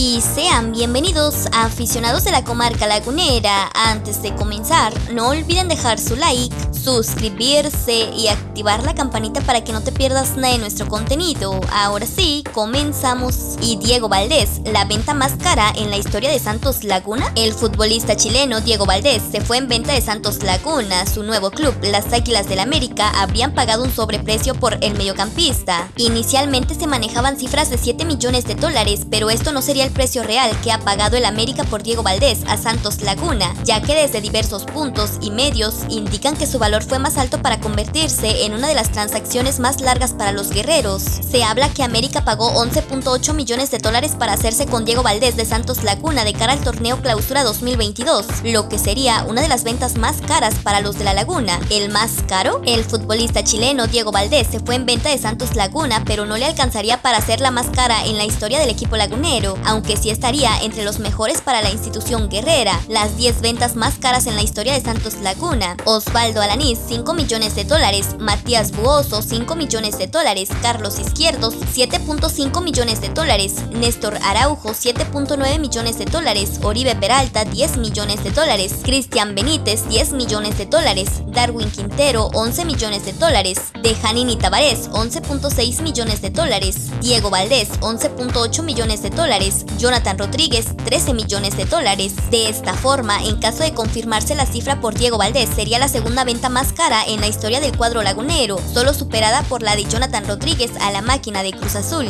y sean bienvenidos a aficionados de la comarca lagunera. Antes de comenzar, no olviden dejar su like, suscribirse y activar la campanita para que no te pierdas nada de nuestro contenido. Ahora sí, comenzamos. Y Diego Valdés, la venta más cara en la historia de Santos Laguna. El futbolista chileno Diego Valdés se fue en venta de Santos Laguna. Su nuevo club, las Águilas del América, habrían pagado un sobreprecio por el mediocampista. Inicialmente se manejaban cifras de 7 millones de dólares, pero esto no sería el precio real que ha pagado el América por Diego Valdés a Santos Laguna, ya que desde diversos puntos y medios indican que su valor fue más alto para convertirse en una de las transacciones más largas para los guerreros. Se habla que América pagó 11.8 millones de dólares para hacerse con Diego Valdés de Santos Laguna de cara al torneo Clausura 2022, lo que sería una de las ventas más caras para los de la Laguna. ¿El más caro? El futbolista chileno Diego Valdés se fue en venta de Santos Laguna, pero no le alcanzaría para ser la más cara en la historia del equipo lagunero, aunque sí estaría entre los mejores para la institución guerrera. Las 10 ventas más caras en la historia de Santos Laguna. Osvaldo Alanís, 5 millones de dólares. Matías Buoso, 5 millones de dólares. Carlos Izquierdos, 7.5 millones de dólares. Néstor Araujo, 7.9 millones de dólares. Oribe Peralta, 10 millones de dólares. Cristian Benítez, 10 millones de dólares. Darwin Quintero, 11 millones de dólares. Dejanini Tavares, 11.6 millones de dólares. Diego Valdés, 11.8 millones de dólares. Jonathan Rodríguez 13 millones de dólares. De esta forma, en caso de confirmarse la cifra por Diego Valdés, sería la segunda venta más cara en la historia del cuadro lagunero, solo superada por la de Jonathan Rodríguez a la máquina de Cruz Azul.